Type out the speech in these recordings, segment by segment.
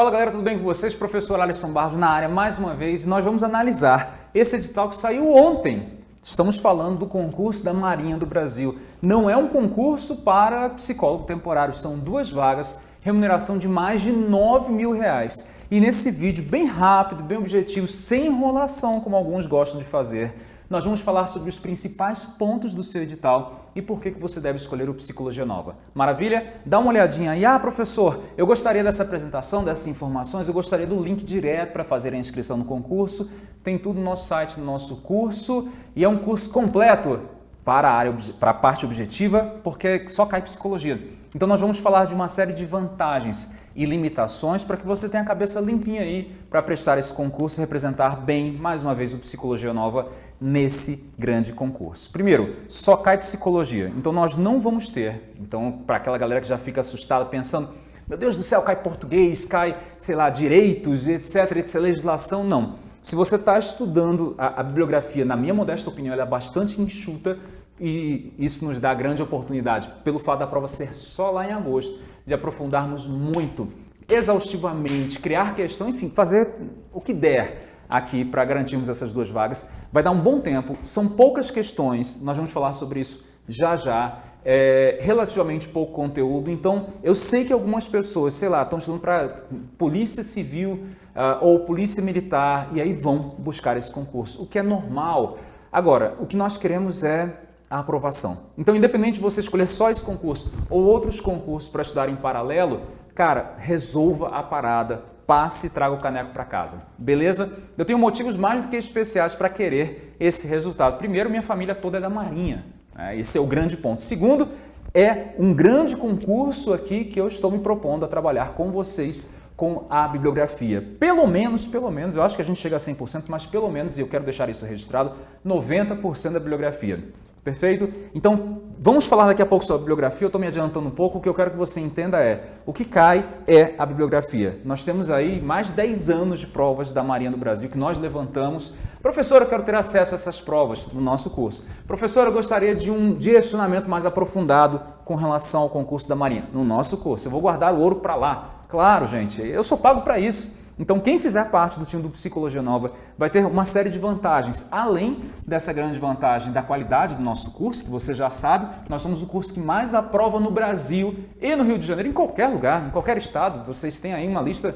Fala galera, tudo bem com vocês? Professor Alisson Barros na área mais uma vez. Nós vamos analisar esse edital que saiu ontem. Estamos falando do concurso da Marinha do Brasil. Não é um concurso para psicólogo temporário, são duas vagas, remuneração de mais de 9 mil reais. E nesse vídeo, bem rápido, bem objetivo, sem enrolação, como alguns gostam de fazer, nós vamos falar sobre os principais pontos do seu edital e por que você deve escolher o Psicologia Nova. Maravilha? Dá uma olhadinha aí. Ah, professor, eu gostaria dessa apresentação, dessas informações, eu gostaria do link direto para fazer a inscrição no concurso. Tem tudo no nosso site, no nosso curso e é um curso completo para a, área, para a parte objetiva, porque só cai psicologia. Então nós vamos falar de uma série de vantagens e limitações para que você tenha a cabeça limpinha aí para prestar esse concurso e representar bem, mais uma vez, o Psicologia Nova nesse grande concurso. Primeiro, só cai psicologia, então nós não vamos ter, então para aquela galera que já fica assustada pensando, meu Deus do céu, cai português, cai, sei lá, direitos, etc, etc, legislação, não. Se você está estudando a, a, bibliografia, na minha modesta opinião, ela é bastante enxuta e isso nos dá grande oportunidade, pelo fato da prova ser só lá em agosto, de aprofundarmos muito, exaustivamente, criar questão, enfim, fazer o que der aqui para garantirmos essas duas vagas. Vai dar um bom tempo, são poucas questões, nós vamos falar sobre isso já já, é, relativamente pouco conteúdo, então eu sei que algumas pessoas, sei lá, estão estudando para polícia civil uh, ou polícia militar e aí vão buscar esse concurso, o que é normal. Agora, o que nós queremos é a aprovação. Então, independente de você escolher só esse concurso ou outros concursos para estudar em paralelo, cara, resolva a parada, passe e traga o caneco para casa. Beleza? Eu tenho motivos mais do que especiais para querer esse resultado. Primeiro, minha família toda é da Marinha. Né? Esse é o grande ponto. Segundo, é um grande concurso aqui que eu estou me propondo a trabalhar com vocês com a bibliografia. Pelo menos, pelo menos, eu acho que a gente chega a 100%, mas pelo menos, e eu quero deixar isso registrado, 90% da bibliografia. Perfeito? Então, vamos falar daqui a pouco sobre a bibliografia, eu estou me adiantando um pouco, o que eu quero que você entenda é, o que cai é a bibliografia. Nós temos aí mais de 10 anos de provas da Marinha do Brasil que nós levantamos. Professor, eu quero ter acesso a essas provas no nosso curso. Professor, eu gostaria de um direcionamento mais aprofundado com relação ao concurso da Marinha no nosso curso. Eu vou guardar o ouro para lá. Claro, gente, eu sou pago para isso. Então, quem fizer parte do time do Psicologia Nova vai ter uma série de vantagens. Além dessa grande vantagem da qualidade do nosso curso, que você já sabe, nós somos o curso que mais aprova no Brasil e no Rio de Janeiro, em qualquer lugar, em qualquer estado. Vocês têm aí uma lista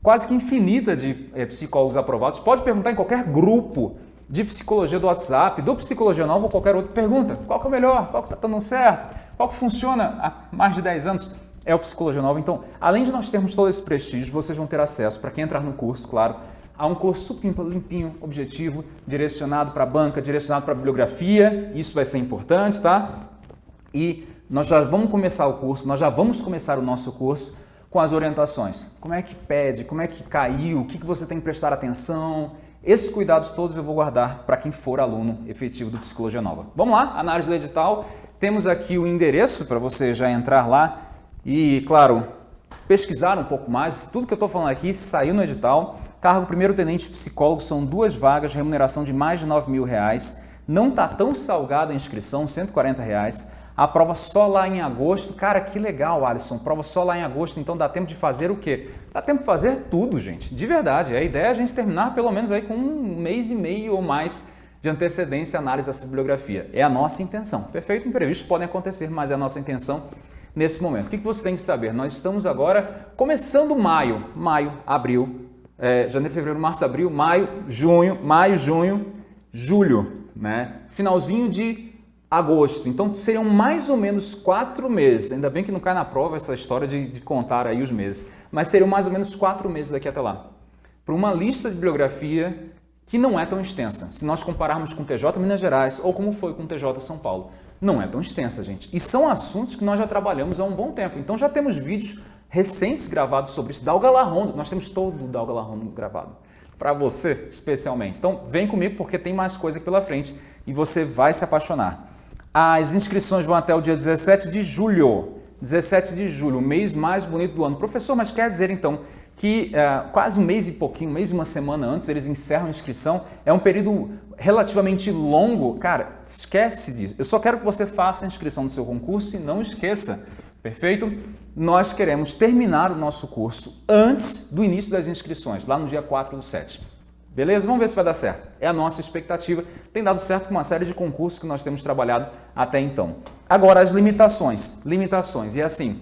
quase que infinita de é, psicólogos aprovados. Pode perguntar em qualquer grupo de psicologia do WhatsApp, do Psicologia Nova ou qualquer outro. Pergunta qual que é o melhor, qual que está dando certo, qual que funciona há mais de 10 anos é o Psicologia Nova. Então, além de nós termos todo esse prestígio, vocês vão ter acesso, para quem entrar no curso, claro, a um curso limpinho, objetivo, direcionado para a banca, direcionado para a bibliografia, isso vai ser importante, tá? E nós já vamos começar o curso, nós já vamos começar o nosso curso com as orientações. Como é que pede, como é que caiu, o que, que você tem que prestar atenção, esses cuidados todos eu vou guardar para quem for aluno efetivo do Psicologia Nova. Vamos lá, análise do edital. Temos aqui o endereço para você já entrar lá e, claro, pesquisar um pouco mais. Tudo que eu estou falando aqui saiu no edital. Cargo primeiro tenente psicólogo são duas vagas, remuneração de mais de 9 mil reais. Não está tão salgada a inscrição, 140 reais. A prova só lá em agosto. Cara, que legal, Alisson. Prova só lá em agosto, então dá tempo de fazer o quê? Dá tempo de fazer tudo, gente. De verdade. A ideia é a gente terminar pelo menos aí com um mês e meio ou mais de antecedência análise dessa bibliografia. É a nossa intenção. Perfeito? Imprevistos podem acontecer, mas é a nossa intenção nesse momento. O que você tem que saber? Nós estamos agora começando maio, maio, abril, é, janeiro, fevereiro, março, abril, maio, junho, maio, junho, julho, né? Finalzinho de agosto. Então seriam mais ou menos quatro meses. Ainda bem que não cai na prova essa história de, de contar aí os meses. Mas seriam mais ou menos quatro meses daqui até lá. Para uma lista de bibliografia que não é tão extensa. Se nós compararmos com o TJ Minas Gerais ou como foi com o TJ São Paulo não é tão extensa, gente. E são assuntos que nós já trabalhamos há um bom tempo. Então já temos vídeos recentes gravados sobre isso. Dalga Larrondo, nós temos todo o Dalga Larrondo gravado. Para você, especialmente. Então vem comigo porque tem mais coisa pela frente e você vai se apaixonar. As inscrições vão até o dia 17 de julho. 17 de julho, o mês mais bonito do ano. Professor, mas quer dizer então que é, quase um mês e pouquinho, um mês e uma semana antes, eles encerram a inscrição. É um período relativamente longo. Cara, esquece disso. Eu só quero que você faça a inscrição do seu concurso e não esqueça. Perfeito? Nós queremos terminar o nosso curso antes do início das inscrições, lá no dia 4 do 7. Beleza? Vamos ver se vai dar certo. É a nossa expectativa. Tem dado certo com uma série de concursos que nós temos trabalhado até então. Agora, as limitações. Limitações. E assim,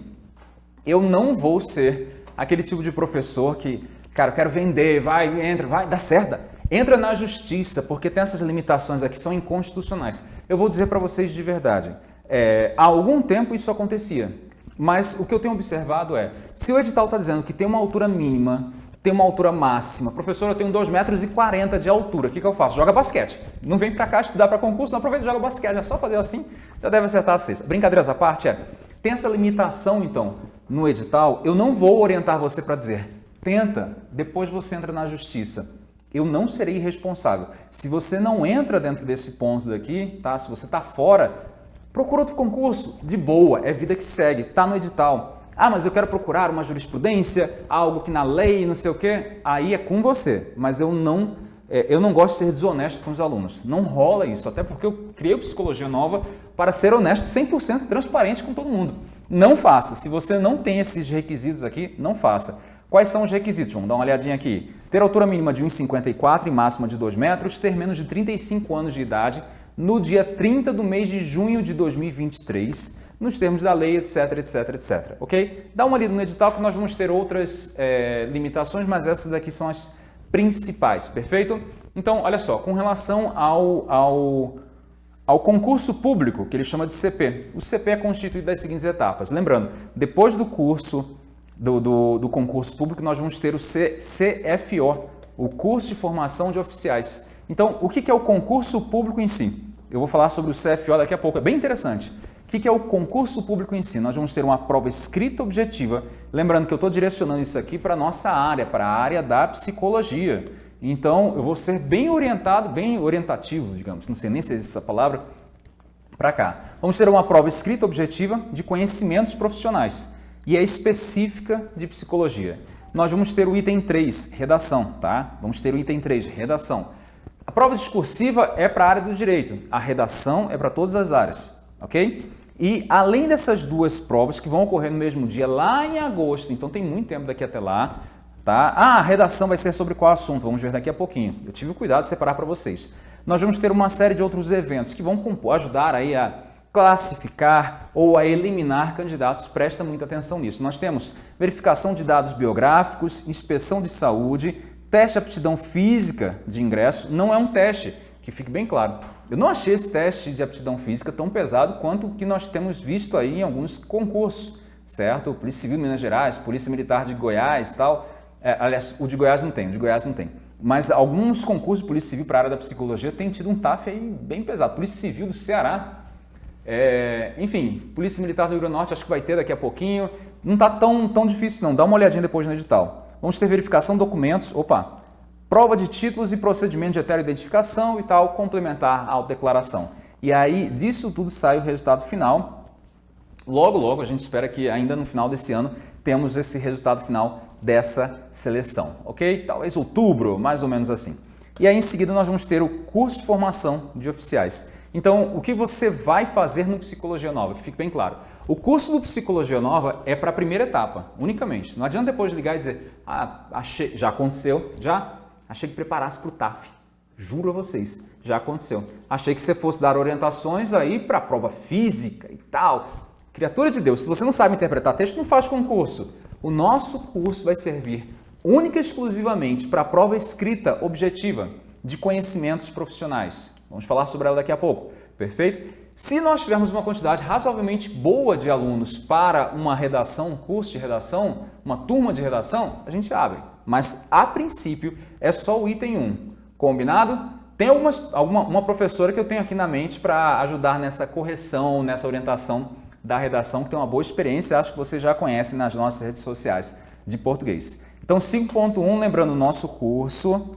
eu não vou ser aquele tipo de professor que, cara, eu quero vender, vai, entra, vai, dá certo. Entra na justiça, porque tem essas limitações aqui, são inconstitucionais. Eu vou dizer para vocês de verdade, é, há algum tempo isso acontecia, mas o que eu tenho observado é, se o edital está dizendo que tem uma altura mínima, tem uma altura máxima, professor, eu tenho 2,40 metros e 40 de altura, o que, que eu faço? Joga basquete. Não vem para cá estudar para concurso, não aproveita e joga basquete, é só fazer assim, já deve acertar a cesta. Brincadeiras à parte, é, tem essa limitação, então, no edital, eu não vou orientar você para dizer, tenta, depois você entra na justiça. Eu não serei responsável. Se você não entra dentro desse ponto daqui, tá? se você está fora, procura outro concurso, de boa, é vida que segue, está no edital. Ah, mas eu quero procurar uma jurisprudência, algo que na lei, não sei o quê. Aí é com você, mas eu não, é, eu não gosto de ser desonesto com os alunos. Não rola isso, até porque eu criei Psicologia Nova para ser honesto 100% transparente com todo mundo. Não faça. Se você não tem esses requisitos aqui, não faça. Quais são os requisitos? Vamos dar uma olhadinha aqui. Ter altura mínima de 1,54 e máxima de 2 metros, ter menos de 35 anos de idade no dia 30 do mês de junho de 2023, nos termos da lei, etc, etc, etc. Ok? Dá uma lida no edital que nós vamos ter outras é, limitações, mas essas daqui são as principais, perfeito? Então, olha só, com relação ao, ao ao concurso público, que ele chama de CP. O CP é constituído das seguintes etapas. Lembrando, depois do curso, do, do, do concurso público, nós vamos ter o C, CFO, o curso de formação de oficiais. Então, o que é o concurso público em si? Eu vou falar sobre o CFO daqui a pouco, é bem interessante. O que é o concurso público em si? Nós vamos ter uma prova escrita objetiva. Lembrando que eu estou direcionando isso aqui para a nossa área, para a área da psicologia. Então, eu vou ser bem orientado, bem orientativo, digamos, não sei nem se existe essa palavra, para cá. Vamos ter uma prova escrita objetiva de conhecimentos profissionais e é específica de psicologia. Nós vamos ter o item 3, redação, tá? Vamos ter o item 3, redação. A prova discursiva é para a área do direito, a redação é para todas as áreas, ok? E além dessas duas provas que vão ocorrer no mesmo dia, lá em agosto, então tem muito tempo daqui até lá, Tá? Ah, a redação vai ser sobre qual assunto? Vamos ver daqui a pouquinho. Eu tive o cuidado de separar para vocês. Nós vamos ter uma série de outros eventos que vão ajudar aí a classificar ou a eliminar candidatos. Presta muita atenção nisso. Nós temos verificação de dados biográficos, inspeção de saúde, teste de aptidão física de ingresso. Não é um teste, que fique bem claro. Eu não achei esse teste de aptidão física tão pesado quanto o que nós temos visto aí em alguns concursos, certo? Polícia Civil de Minas Gerais, Polícia Militar de Goiás e tal é, aliás, o de Goiás não tem, o de Goiás não tem. Mas alguns concursos de Polícia Civil para a área da psicologia têm tido um TAF aí bem pesado. Polícia Civil do Ceará, é, enfim, Polícia Militar do Rio Grande do Norte acho que vai ter daqui a pouquinho. Não está tão, tão difícil não, dá uma olhadinha depois no edital. Vamos ter verificação de documentos, opa, prova de títulos e procedimento de heteroidentificação e tal, complementar a autodeclaração. E aí, disso tudo sai o resultado final. Logo, logo, a gente espera que ainda no final desse ano temos esse resultado final dessa seleção, ok? Talvez outubro, mais ou menos assim. E aí em seguida nós vamos ter o curso de formação de oficiais. Então, o que você vai fazer no Psicologia Nova, que fique bem claro. O curso do Psicologia Nova é para a primeira etapa, unicamente. Não adianta depois ligar e dizer, ah, achei, já aconteceu, já? Achei que preparasse para o TAF. Juro a vocês, já aconteceu. Achei que você fosse dar orientações aí para a prova física e tal. Criatura de Deus, se você não sabe interpretar texto, não faz concurso. O nosso curso vai servir única e exclusivamente para a prova escrita objetiva de conhecimentos profissionais. Vamos falar sobre ela daqui a pouco, perfeito? Se nós tivermos uma quantidade razoavelmente boa de alunos para uma redação, um curso de redação, uma turma de redação, a gente abre. Mas, a princípio, é só o item 1. Combinado? Tem algumas, alguma, uma professora que eu tenho aqui na mente para ajudar nessa correção, nessa orientação da redação, que tem uma boa experiência, acho que você já conhece nas nossas redes sociais de português. Então 5.1, lembrando, o nosso curso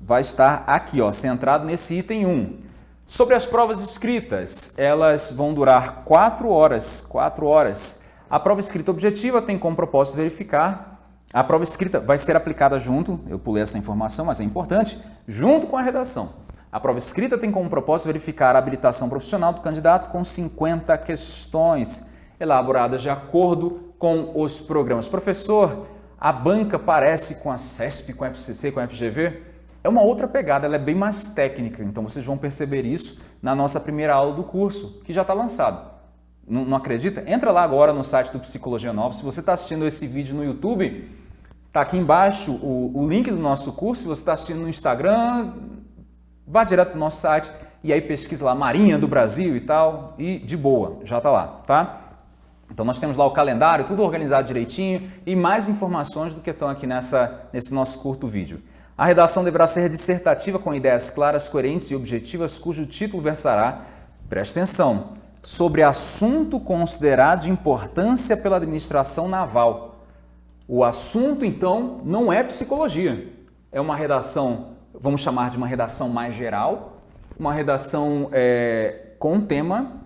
vai estar aqui, ó, centrado nesse item 1. Sobre as provas escritas, elas vão durar 4 horas, 4 horas. A prova escrita objetiva tem como propósito verificar a prova escrita vai ser aplicada junto, eu pulei essa informação, mas é importante, junto com a redação. A prova escrita tem como propósito verificar a habilitação profissional do candidato com 50 questões. elaboradas de acordo com os programas. Professor, a banca parece com a CESP, com a FCC, com a FGV? É uma outra pegada, ela é bem mais técnica, então vocês vão perceber isso na nossa primeira aula do curso, que já está lançado. Não, não, acredita? Entra lá agora no site do Psicologia Nova. Se você está assistindo esse vídeo no YouTube, está aqui embaixo o, o, link do nosso curso. Se você está assistindo no Instagram, vá direto para o nosso site e aí pesquisa lá Marinha do Brasil e tal, e de boa, já está lá, tá? Então nós temos lá o calendário, tudo organizado direitinho e mais informações do que estão aqui nessa, nesse nosso curto vídeo. A redação deverá ser dissertativa com ideias claras, coerentes e objetivas, cujo título versará, preste atenção, sobre assunto considerado de importância pela administração naval. O assunto, então, não é psicologia. É uma redação, vamos chamar de uma redação mais geral, uma redação é, com um tema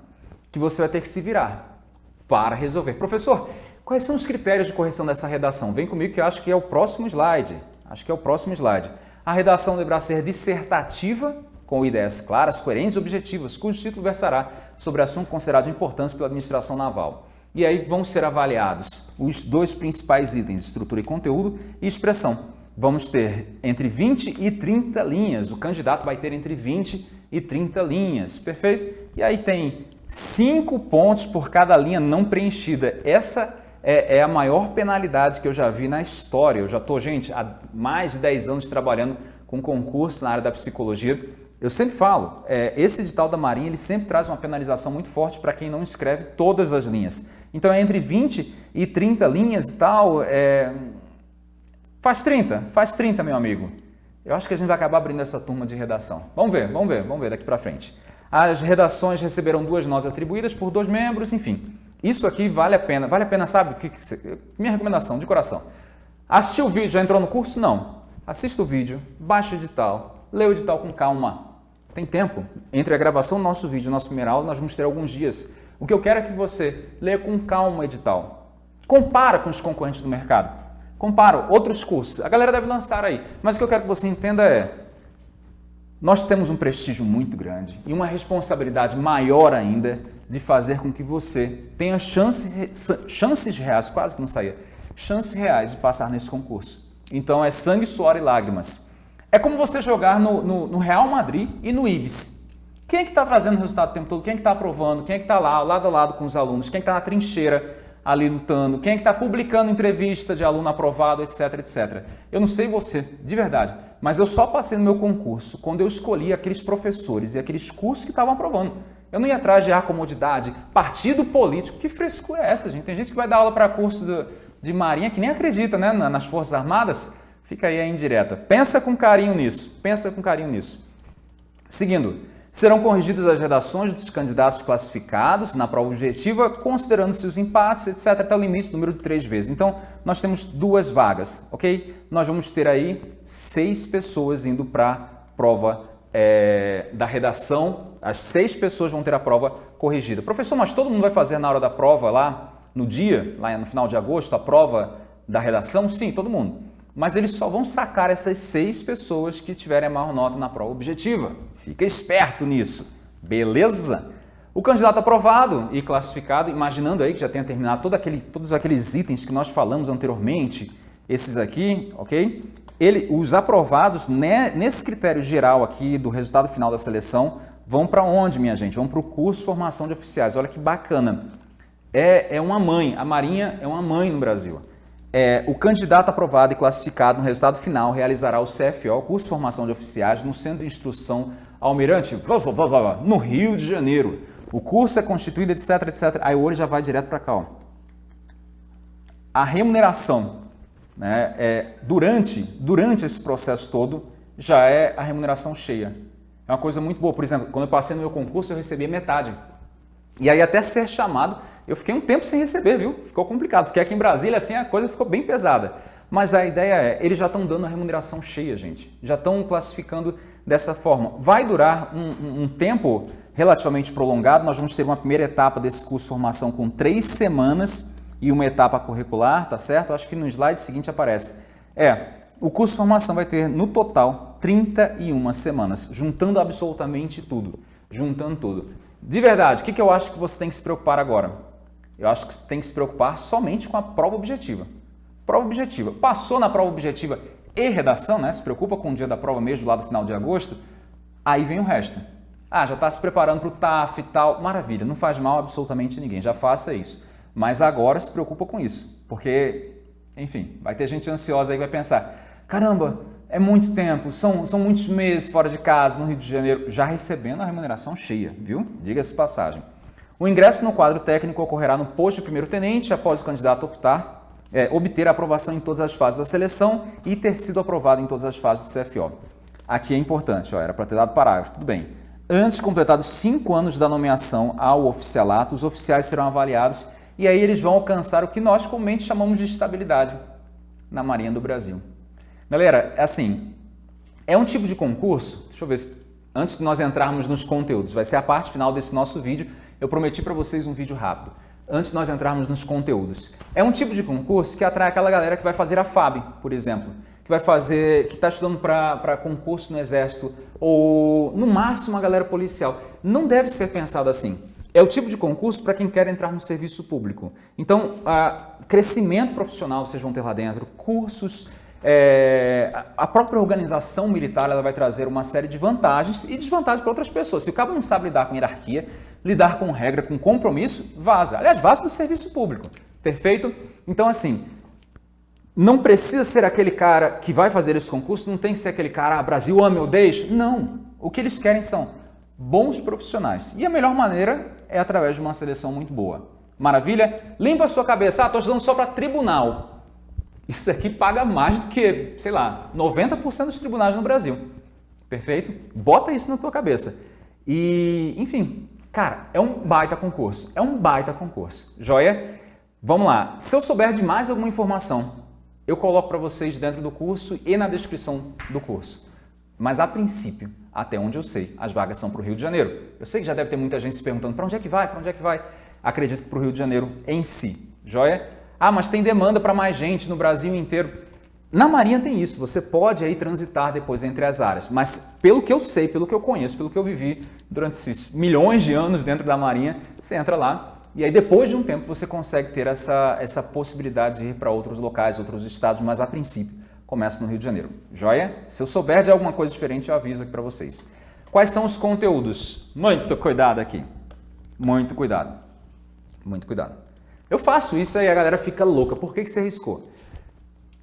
que você vai ter que se virar para resolver. Professor, quais são os critérios de correção dessa redação? Vem comigo que eu acho que é o próximo slide. Acho que é o próximo slide. A redação deverá ser dissertativa, com ideias claras, coerentes e objetivas, cujo título versará sobre assunto considerado de importância pela administração naval. E aí vão ser avaliados os dois principais itens, estrutura e conteúdo e expressão. Vamos ter entre 20 e 30 linhas, o candidato vai ter entre 20 e 30 linhas, perfeito? E aí tem 5 pontos por cada linha não preenchida. Essa é, é, a maior penalidade que eu já vi na história. Eu já estou, gente, há mais de 10 anos trabalhando com concurso na área da psicologia eu sempre falo, é, esse edital da Marinha ele sempre traz uma penalização muito forte para quem não escreve todas as linhas. Então é entre 20 e 30 linhas e tal, é... faz 30, faz 30 meu amigo. Eu acho que a gente vai acabar abrindo essa turma de redação. Vamos ver, vamos ver, vamos ver daqui para frente. As redações receberam duas notas atribuídas por dois membros, enfim. Isso aqui vale a pena, vale a pena, sabe? Que, que, minha recomendação, de coração. Assistiu o vídeo, já entrou no curso? Não. Assista o vídeo, baixa o edital, lê o edital com calma, tem tempo. Entre a gravação do nosso vídeo e a nossa primeira aula, nós vamos ter alguns dias. O que eu quero é que você leia com calma o edital. Compara com os concorrentes do mercado. Compara outros cursos. A galera deve lançar aí. Mas o que eu quero que você entenda é, nós temos um prestígio muito grande e uma responsabilidade maior ainda de fazer com que você tenha chance, chances reais, quase que não saía, chances reais de passar nesse concurso. Então é sangue, suor e lágrimas. É como você jogar no, no, no Real Madrid e no Ibis. Quem é que está trazendo o resultado o tempo todo? Quem é que está aprovando? Quem é que está lá, lado a lado com os alunos? Quem é que está na trincheira ali lutando? Quem é que está publicando entrevista de aluno aprovado, etc, etc. Eu não sei você, de verdade, mas eu só passei no meu concurso quando eu escolhi aqueles professores e aqueles cursos que estavam aprovando. Eu não ia atrás de acomodidade, partido político. Que fresco é essa, gente? Tem gente que vai dar aula para curso de, de marinha que nem acredita né, nas Forças Armadas. Fica aí a indireta. Pensa com carinho nisso. Pensa com carinho nisso. Seguindo, serão corrigidas as redações dos candidatos classificados na prova objetiva, considerando-se os empates, etc., até o limite, número de três vezes. Então, nós temos duas vagas, ok? Nós vamos ter aí seis pessoas indo para a prova é, da redação. As seis pessoas vão ter a prova corrigida. Professor, mas todo mundo vai fazer na hora da prova lá, no dia, lá no final de agosto, a prova da redação? Sim, todo mundo mas eles só vão sacar essas seis pessoas que tiverem a maior nota na prova objetiva. Fica esperto nisso, beleza? O candidato aprovado e classificado, imaginando aí que já tenha terminado todo aquele, todos aqueles itens que nós falamos anteriormente, esses aqui, ok? Ele, os aprovados né, nesse critério geral aqui do resultado final da seleção vão para onde, minha gente? Vão para o curso de formação de oficiais. Olha que bacana. É, é uma mãe, a Marinha é uma mãe no Brasil. É, o candidato aprovado e classificado no resultado final realizará o CFO, curso de formação de oficiais, no Centro de Instrução Almirante, no Rio de Janeiro. O curso é constituído, etc, etc. Aí o já vai direto para cá. Ó. A remuneração, né, é, durante, durante esse processo todo, já é a remuneração cheia. É uma coisa muito boa. Por exemplo, quando eu passei no meu concurso, eu recebi metade. E aí até ser chamado, eu fiquei um tempo sem receber, viu? Ficou complicado. Fiquei aqui em Brasília, assim, a coisa ficou bem pesada. Mas a ideia é, eles já estão dando a remuneração cheia, gente. Já estão classificando dessa forma. Vai durar um, um, tempo relativamente prolongado. Nós vamos ter uma primeira etapa desse curso de formação com três semanas e uma etapa curricular, tá certo? Acho que no slide seguinte aparece. É, o curso de formação vai ter, no total, 31 semanas, juntando absolutamente tudo. Juntando tudo. De verdade, o que eu acho que você tem que se preocupar agora? Eu acho que tem que se preocupar somente com a prova objetiva. Prova objetiva. Passou na prova objetiva e redação, né? Se preocupa com o dia da prova mesmo, lá do final de agosto, aí vem o resto. Ah, já está se preparando para o TAF e tal. Maravilha, não faz mal absolutamente ninguém, já faça isso. Mas agora se preocupa com isso, porque, enfim, vai ter gente ansiosa aí que vai pensar, caramba, é muito tempo, são, são muitos meses fora de casa, no Rio de Janeiro, já recebendo a remuneração cheia, viu? Diga-se passagem. O ingresso no quadro técnico ocorrerá no posto de primeiro-tenente, após o candidato optar, é, obter aprovação em todas as fases da seleção e ter sido aprovado em todas as fases do CFO. Aqui é importante, ó, era para ter dado parágrafo, tudo bem. Antes de completados cinco anos da nomeação ao oficialato, os oficiais serão avaliados e aí eles vão alcançar o que nós comumente chamamos de estabilidade na Marinha do Brasil. Galera, é assim, é um tipo de concurso, deixa eu ver, antes de nós entrarmos nos conteúdos, vai ser a parte final desse nosso vídeo, eu prometi para vocês um vídeo rápido, antes de nós entrarmos nos conteúdos. É um tipo de concurso que atrai aquela galera que vai fazer a FAB, por exemplo, que vai fazer, que está estudando para concurso no Exército, ou no máximo a galera policial. Não deve ser pensado assim. É o tipo de concurso para quem quer entrar no serviço público. Então, crescimento profissional vocês vão ter lá dentro, cursos, é, a própria organização militar ela vai trazer uma série de vantagens e desvantagens para outras pessoas. Se o cabo não sabe lidar com hierarquia, lidar com regra, com compromisso, vaza. Aliás, vaza do serviço público. Perfeito? Então, assim, não precisa ser aquele cara que vai fazer esse concurso, não tem que ser aquele cara, ah, Brasil ame ou deixe. Não. O que eles querem são bons profissionais. E a melhor maneira é através de uma seleção muito boa. Maravilha? Limpa a sua cabeça. Ah, estou estudando só para tribunal. Isso aqui paga mais do que, sei lá, 90% dos tribunais no Brasil. Perfeito? Bota isso na tua cabeça. E, enfim, cara, é um baita concurso. É um baita concurso. Joia? Vamos lá. Se eu souber de mais alguma informação, eu coloco para vocês dentro do curso e na descrição do curso. Mas a princípio, até onde eu sei, as vagas são para o Rio de Janeiro. Eu sei que já deve ter muita gente se perguntando para onde é que vai, para onde é que vai. Acredito que para o Rio de Janeiro em si. Joia? Ah, mas tem demanda para mais gente no Brasil inteiro. Na Marinha tem isso, você pode aí transitar depois entre as áreas, mas pelo que eu sei, pelo que eu conheço, pelo que eu vivi durante esses milhões de anos dentro da Marinha, você entra lá e aí depois de um tempo você consegue ter essa, essa possibilidade de ir para outros locais, outros estados, mas a princípio começa no Rio de Janeiro. Joia? Se eu souber de alguma coisa diferente, eu aviso aqui para vocês. Quais são os conteúdos? Muito cuidado aqui. Muito cuidado. Muito cuidado. Eu faço isso aí a galera fica louca. Por que, que você arriscou?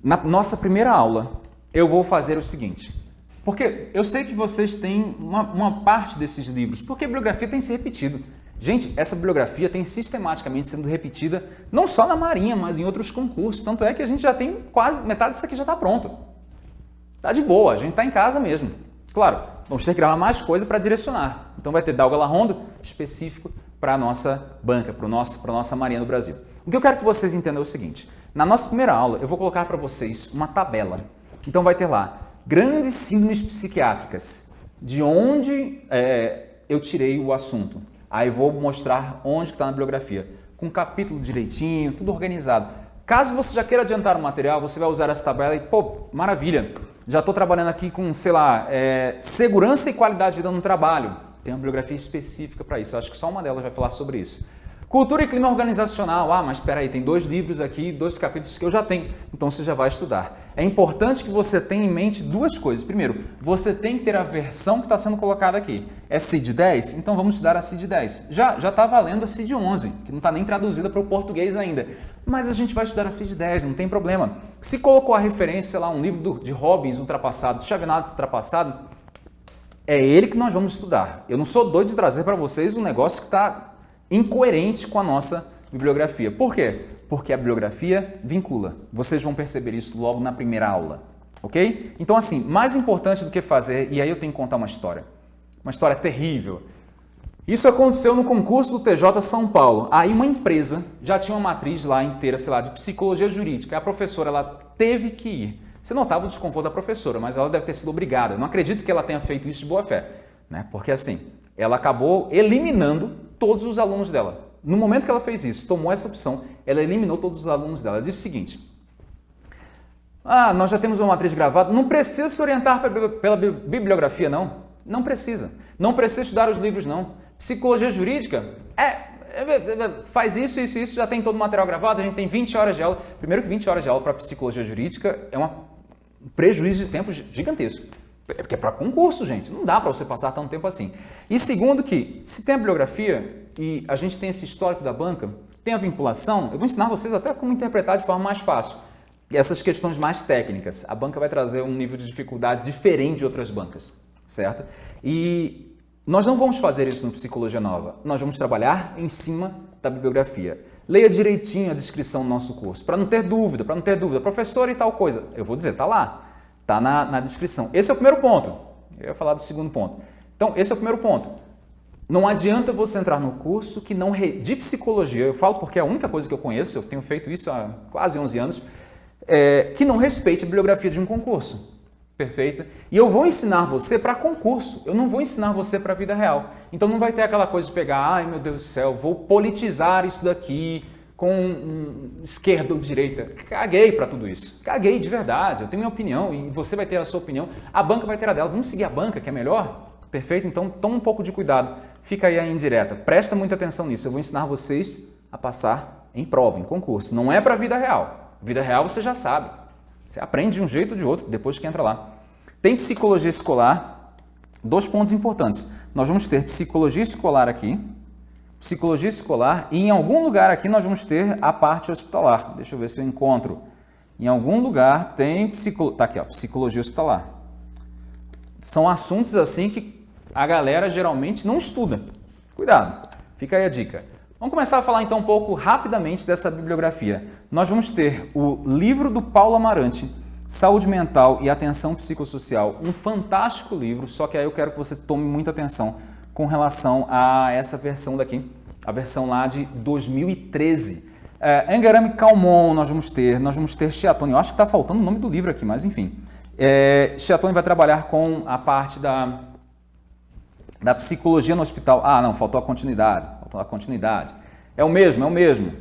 Na nossa primeira aula, eu vou fazer o seguinte. Porque eu sei que vocês têm uma, uma parte desses livros, porque a bibliografia tem se repetido. Gente, essa bibliografia tem sistematicamente sendo repetida, não só na Marinha, mas em outros concursos. Tanto é que a gente já tem quase, metade disso aqui já está pronto. Está de boa, a gente está em casa mesmo. Claro, vamos ter que gravar mais coisa para direcionar. Então vai ter Dalga Rondo específico para a nossa banca, para a nossa Marinha do Brasil. O que eu quero que vocês entendam é o seguinte, na nossa primeira aula eu vou colocar para vocês uma tabela. Então vai ter lá, grandes síndromes psiquiátricas, de onde é, eu tirei o assunto. Aí vou mostrar onde está na bibliografia, com capítulo direitinho, tudo organizado. Caso você já queira adiantar o material, você vai usar essa tabela e, pô, maravilha, já estou trabalhando aqui com, sei lá, é, segurança e qualidade de vida no trabalho. Tem uma bibliografia específica para isso. Acho que só uma delas vai falar sobre isso. Cultura e clima organizacional. Ah, mas espera aí, tem dois livros aqui, dois capítulos que eu já tenho. Então você já vai estudar. É importante que você tenha em mente duas coisas. Primeiro, você tem que ter a versão que está sendo colocada aqui. É CID 10? Então vamos estudar a CID 10. Já já está valendo a CID 11, que não está nem traduzida para o português ainda. Mas a gente vai estudar a CID 10, não tem problema. Se colocou a referência, lá, um livro de Robbins ultrapassado, Chavenato ultrapassado, é ele que nós vamos estudar. Eu não sou doido de trazer para vocês um negócio que está incoerente com a nossa bibliografia. Por quê? Porque a bibliografia vincula. Vocês vão perceber isso logo na primeira aula, ok? Então, assim, mais importante do que fazer, e aí eu tenho que contar uma história. Uma história terrível. Isso aconteceu no concurso do TJ São Paulo. Aí uma empresa já tinha uma matriz lá inteira, sei lá, de psicologia jurídica. A professora ela teve que ir. Você notava o desconforto da professora, mas ela deve ter sido obrigada. Eu não acredito que ela tenha feito isso de boa fé, né? porque assim, ela acabou eliminando todos os alunos dela. No momento que ela fez isso, tomou essa opção, ela eliminou todos os alunos dela. Ela disse o seguinte, ah, nós já temos uma matriz gravada, não precisa se orientar pela bibliografia, não. Não precisa. Não precisa estudar os livros, não. Psicologia jurídica, é, faz isso, isso, isso, já tem todo o material gravado, a gente tem 20 horas de aula. Primeiro que 20 horas de aula para psicologia jurídica é um prejuízo de tempo gigantesco. É porque é para concurso, gente. Não dá para você passar tanto tempo assim. E segundo que, se tem a bibliografia e a gente tem esse histórico da banca, tem a vinculação, eu vou ensinar vocês até como interpretar de forma mais fácil. E essas questões mais técnicas. A banca vai trazer um nível de dificuldade diferente de outras bancas, certo? E nós não vamos fazer isso no Psicologia Nova. Nós vamos trabalhar em cima da bibliografia. Leia direitinho a descrição do nosso curso, para não ter dúvida, para não ter dúvida. Professor e tal coisa. Eu vou dizer, tá lá. Tá na, na descrição. Esse é o primeiro ponto. Eu ia falar do segundo ponto. Então, esse é o primeiro ponto. Não adianta você entrar no curso que não re... de psicologia, eu falo porque é a única coisa que eu conheço, eu tenho feito isso há quase 11 anos, é, que não respeite a bibliografia de um concurso. Perfeito? E eu vou ensinar você para concurso, eu não vou ensinar você para a vida real. Então não vai ter aquela coisa de pegar, ai meu Deus do céu, vou politizar isso daqui com um, esquerda ou direita. Caguei para tudo isso. Caguei de verdade, eu tenho minha opinião e você vai ter a sua opinião, a banca vai ter a dela. Vamos seguir a banca, que é melhor? Perfeito? Então toma um pouco de cuidado. Fica aí a indireta. Presta muita atenção nisso. Eu vou ensinar vocês a passar em prova, em concurso. Não é para a vida real. Vida real você já sabe. Você aprende de um jeito ou de outro depois que entra lá. Tem psicologia escolar, dois pontos importantes. Nós vamos ter psicologia escolar aqui, psicologia escolar e em algum lugar aqui nós vamos ter a parte hospitalar. Deixa eu ver se eu encontro. Em algum lugar tem psicolo... tá aqui, ó, psicologia hospitalar. São assuntos assim que a galera geralmente não estuda. Cuidado, fica aí a dica. Vamos começar a falar então um pouco rapidamente dessa bibliografia. Nós vamos ter o livro do Paulo Amarante, Saúde Mental e Atenção Psicossocial, um fantástico livro, só que aí eu quero que você tome muita atenção com relação a essa versão daqui, a versão lá de 2013. É, Engarame Calmon nós vamos ter, nós vamos ter Chiatone, eu acho que está faltando o nome do livro aqui, mas enfim. É, Chiatone vai trabalhar com a parte da, da psicologia no hospital. Ah, não, faltou a continuidade a continuidade. É o mesmo, é o mesmo.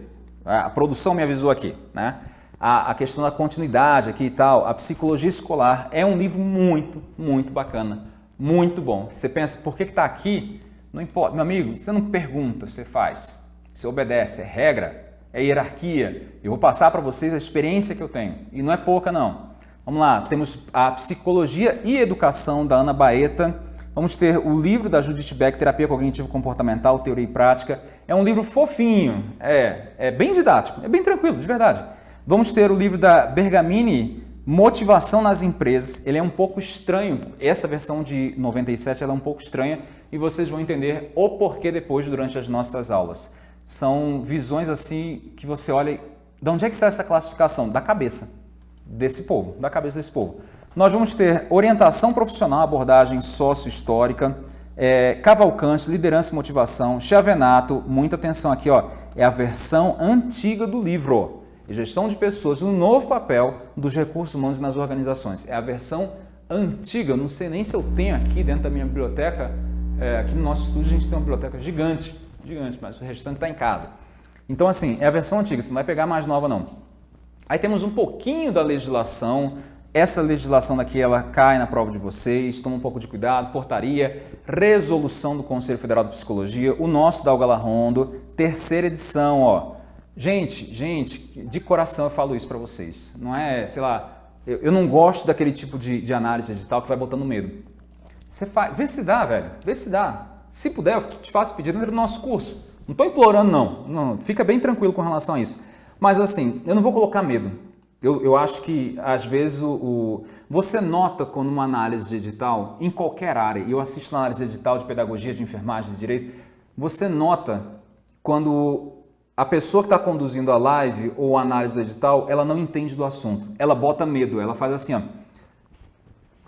A produção me avisou aqui, né? A, a questão da continuidade aqui e tal, a psicologia escolar é um livro muito, muito bacana, muito bom. Você pensa, por que está aqui? Não importa, meu amigo, você não pergunta, você faz. Você obedece, é regra, é hierarquia. Eu vou passar para vocês a experiência que eu tenho. E não é pouca, não. Vamos lá, temos a Psicologia e Educação da Ana Baeta, Vamos ter o livro da Judith Beck, Terapia Cognitivo Comportamental, Teoria e Prática. É um livro fofinho, é, é bem didático, é bem tranquilo, de verdade. Vamos ter o livro da Bergamini, Motivação nas Empresas. Ele é um pouco estranho, essa versão de 97 ela é um pouco estranha e vocês vão entender o porquê depois durante as nossas aulas. São visões assim que você olha, de onde é que sai essa classificação? Da cabeça desse povo, da cabeça desse povo. Nós vamos ter orientação profissional, abordagem sócio-histórica, é, Cavalcante, liderança e motivação, Chavenato, muita atenção aqui, ó, é a versão antiga do livro. Gestão de pessoas, um novo papel dos recursos humanos nas organizações. É a versão antiga, não sei nem se eu tenho aqui dentro da minha biblioteca, é, aqui no nosso estúdio a gente tem uma biblioteca gigante, gigante, mas o restante está em casa. Então assim, é a versão antiga, você não vai pegar mais nova não. Aí temos um pouquinho da legislação, essa legislação daqui ela cai na prova de vocês, toma um pouco de cuidado, portaria, resolução do Conselho Federal de Psicologia, o nosso da Algala Rondo, terceira edição, ó. Gente, gente, de coração eu falo isso para vocês. Não é, sei lá, eu, eu, não gosto daquele tipo de, de análise digital que vai botando medo. Você faz, vê se dá, velho, vê se dá. Se puder, eu te faço pedido no nosso curso. Não estou implorando, não. não. Fica bem tranquilo com relação a isso. Mas assim, eu não vou colocar medo. Eu, eu acho que, às vezes, o, o, você nota quando uma análise digital, em qualquer área, e eu assisto análise digital de pedagogia, de enfermagem, de direito, você nota quando a pessoa que está conduzindo a live ou a análise do edital, ela não entende do assunto. Ela bota medo, ela faz assim, ó,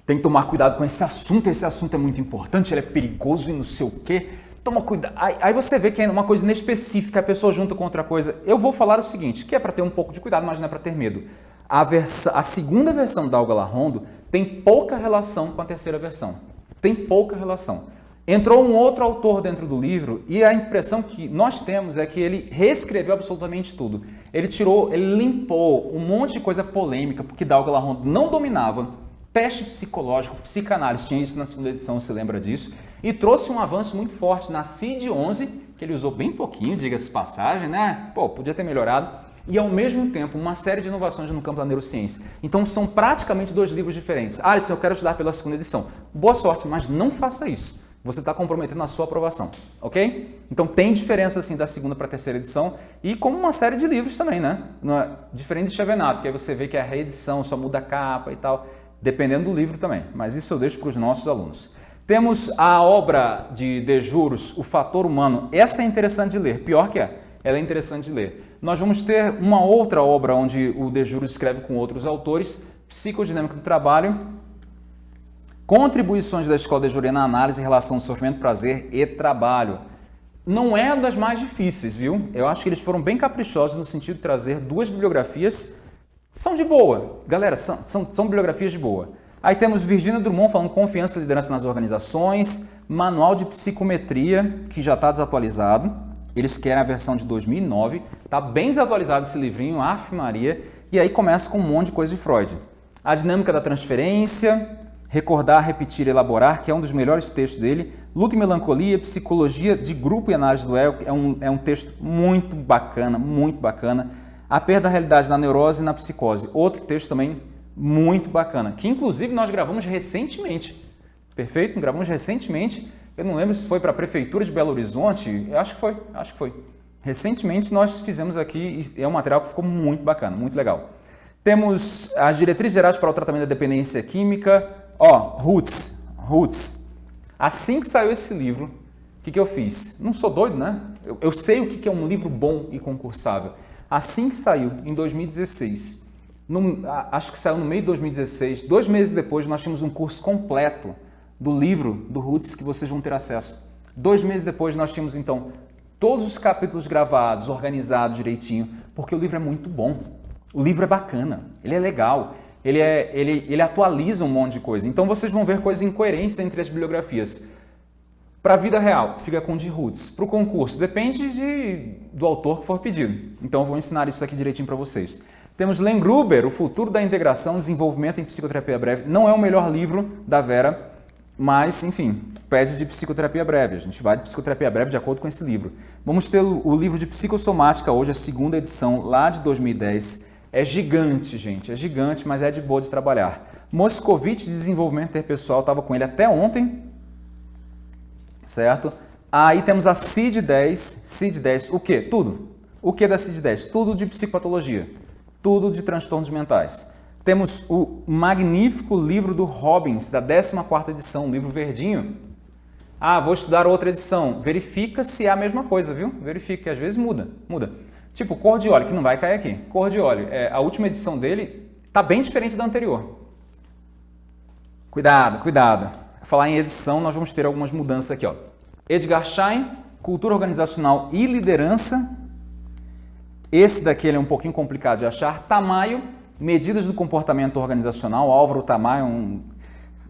tem que tomar cuidado com esse assunto, esse assunto é muito importante, ele é perigoso e não sei o quê. Toma cuidado. Aí, aí, você vê que é uma coisa inespecífica, a pessoa junta com outra coisa. Eu vou falar o seguinte, que é para ter um pouco de cuidado, mas não é para ter medo. A, a segunda versão da Algala Rondo tem pouca relação com a terceira versão. Tem pouca relação. Entrou um outro autor dentro do livro e a impressão que nós temos é que ele reescreveu absolutamente tudo. Ele tirou, ele limpou um monte de coisa polêmica, porque Dalgala Rondo não dominava teste psicológico, psicanálise, tinha isso na segunda edição, se lembra disso, e trouxe um avanço muito forte na CID-11 que ele usou bem pouquinho, diga-se passagem, né? Pô, podia ter melhorado. E ao mesmo tempo, uma série de inovações no campo da neurociência. Então são praticamente dois livros diferentes. Ah, isso eu quero estudar pela segunda edição. Boa sorte, mas não faça isso. Você está comprometendo a sua aprovação, ok? Então tem diferença assim da segunda para a terceira edição e como uma série de livros também, né? É, diferente de Chevenato, que aí você vê que é a reedição, só muda a capa e tal, dependendo do livro também. Mas isso eu deixo para os nossos alunos. Temos a obra de De Juros, O Fator Humano. Essa é interessante de ler. Pior que é, ela é interessante de ler. Nós vamos ter uma outra obra onde o De Juros escreve com outros autores, Psicodinâmica do Trabalho, Contribuições da Escola de Júri na análise em relação ao sofrimento, prazer e trabalho. Não é das mais difíceis, viu? Eu acho que eles foram bem caprichosos no sentido de trazer duas bibliografias. São de boa. Galera, são, são, são bibliografias de boa. Aí temos Virginia Drummond falando confiança e liderança nas organizações, manual de psicometria, que já está desatualizado. Eles querem a versão de 2009. Está bem desatualizado esse livrinho, af Maria. E aí começa com um monte de coisa de Freud. A dinâmica da transferência, recordar, repetir, elaborar, que é um dos melhores textos dele. Luta e Melancolia, Psicologia de Grupo e Análise do Ego, é um, é um texto muito bacana, muito bacana. A perda da realidade na neurose e na psicose, outro texto também muito bacana, que inclusive nós gravamos recentemente. Perfeito? Gravamos recentemente. Eu não lembro se foi para a Prefeitura de Belo Horizonte. Eu acho que foi, acho que foi. Recentemente nós fizemos aqui e é um material que ficou muito bacana, muito legal. Temos as diretrizes gerais para o tratamento da dependência química. Ó, Roots, Roots. Assim que saiu esse livro, o que, que eu fiz? Não sou doido, né? Eu, eu sei o que, que é um livro bom e concursável. Assim que saiu, em 2016, no, acho que saiu no meio de 2016, dois meses depois nós tínhamos um curso completo do livro do Roots que vocês vão ter acesso. Dois meses depois nós tínhamos então todos os capítulos gravados, organizados direitinho, porque o livro é muito bom. O livro é bacana, ele é legal, ele, é, ele, ele atualiza um monte de coisa. Então vocês vão ver coisas incoerentes entre as bibliografias. Para a vida real, fica com de Roots. Para o concurso, depende de, do autor que for pedido. Então eu vou ensinar isso aqui direitinho para vocês. Temos Len Gruber, O Futuro da Integração, Desenvolvimento em Psicoterapia Breve. Não é o melhor livro da Vera, mas, enfim, pede de psicoterapia breve. A gente vai de psicoterapia breve de acordo com esse livro. Vamos ter o livro de psicossomática hoje, a segunda edição, lá de 2010. É gigante, gente, é gigante, mas é de boa de trabalhar. Moscovite de Desenvolvimento Interpessoal, estava com ele até ontem, certo? Aí temos a CID-10, CID-10, o que? Tudo. O que da CID-10? Tudo de psicopatologia tudo de transtornos mentais. Temos o magnífico livro do Robbins, da 14ª edição, um livro verdinho. Ah, vou estudar outra edição. Verifica se é a mesma coisa, viu? Verifica, que às vezes muda, muda. Tipo, cor de óleo, que não vai cair aqui. Cor de óleo, é, a última edição dele está bem diferente da anterior. Cuidado, cuidado. Falar em edição, nós vamos ter algumas mudanças aqui. Ó. Edgar Schein, Cultura Organizacional e Liderança, esse daqui é um pouquinho complicado de achar. Tamayo, medidas do comportamento organizacional. Álvaro Tamayo, um,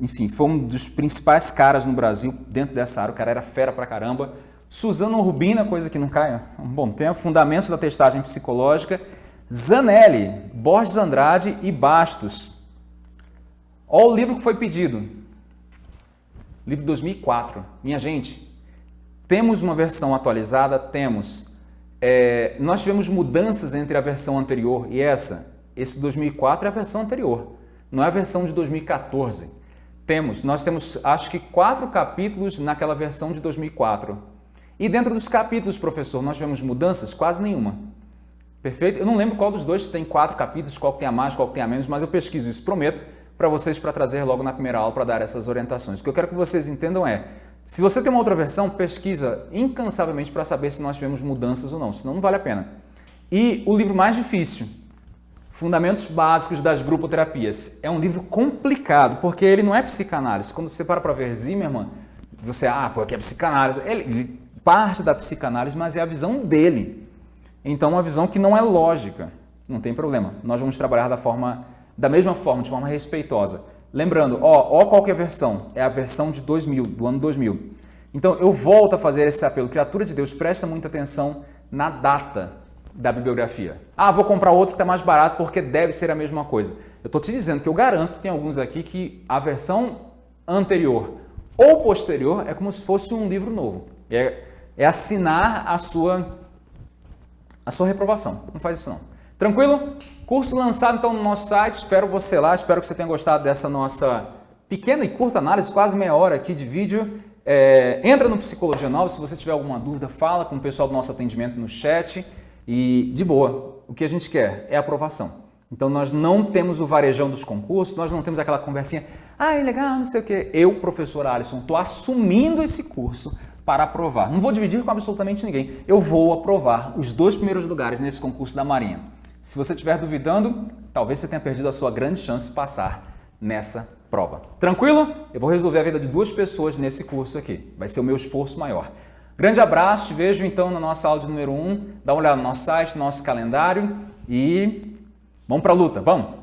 enfim, foi um dos principais caras no Brasil dentro dessa área. O cara era fera pra caramba. Suzano Rubina, coisa que não cai há um bom tempo. Fundamentos da testagem psicológica. Zanelli, Borges Andrade e Bastos. Olha o livro que foi pedido. Livro 2004. Minha gente, temos uma versão atualizada? Temos é, nós tivemos mudanças entre a versão anterior e essa. Esse 2004 é a versão anterior, não é a versão de 2014. Temos, nós temos acho que quatro capítulos naquela versão de 2004. E dentro dos capítulos, professor, nós tivemos mudanças? Quase nenhuma. Perfeito? Eu não lembro qual dos dois tem quatro capítulos, qual tem a mais, qual tem a menos, mas eu pesquiso isso, prometo, para vocês para trazer logo na primeira aula para dar essas orientações. O que eu quero que vocês entendam é, se você tem uma outra versão, pesquisa incansavelmente para saber se nós tivemos mudanças ou não, senão não vale a pena. E o livro mais difícil, Fundamentos Básicos das Grupoterapias, é um livro complicado, porque ele não é psicanálise. Quando você para para ver Zimmermann, você, ah, pô, aqui é psicanálise. Ele, ele parte da psicanálise, mas é a visão dele. Então, uma visão que não é lógica. Não tem problema. Nós vamos trabalhar da forma, da mesma forma, de forma respeitosa. Lembrando, ó, ó qual é a versão? É a versão de 2000, do ano 2000. Então eu volto a fazer esse apelo. Criatura de Deus, presta muita atenção na data da bibliografia. Ah, vou comprar outro que está mais barato porque deve ser a mesma coisa. Eu estou te dizendo que eu garanto que tem alguns aqui que a versão anterior ou posterior é como se fosse um livro novo. É, é assinar a sua, a sua reprovação. Não faz isso não. Tranquilo? Curso lançado então no nosso site, espero você lá, espero que você tenha gostado dessa nossa pequena e curta análise, quase meia hora aqui de vídeo. É, entra no Psicologia Nova, se você tiver alguma dúvida, fala com o pessoal do nosso atendimento no chat e de boa, o que a gente quer é aprovação. Então nós não temos o varejão dos concursos, nós não temos aquela conversinha, ah, é legal, não sei o quê. Eu, professor Alisson, estou assumindo esse curso para aprovar. Não vou dividir com absolutamente ninguém. Eu vou aprovar os dois primeiros lugares nesse concurso da Marinha. Se você estiver duvidando, talvez você tenha perdido a sua grande chance de passar nessa prova. Tranquilo? Eu vou resolver a vida de duas pessoas nesse curso aqui. Vai ser o meu esforço maior. Grande abraço, te vejo então na nossa aula de número 1. Um. Dá uma olhada no nosso site, no nosso calendário e vamos para a luta, vamos!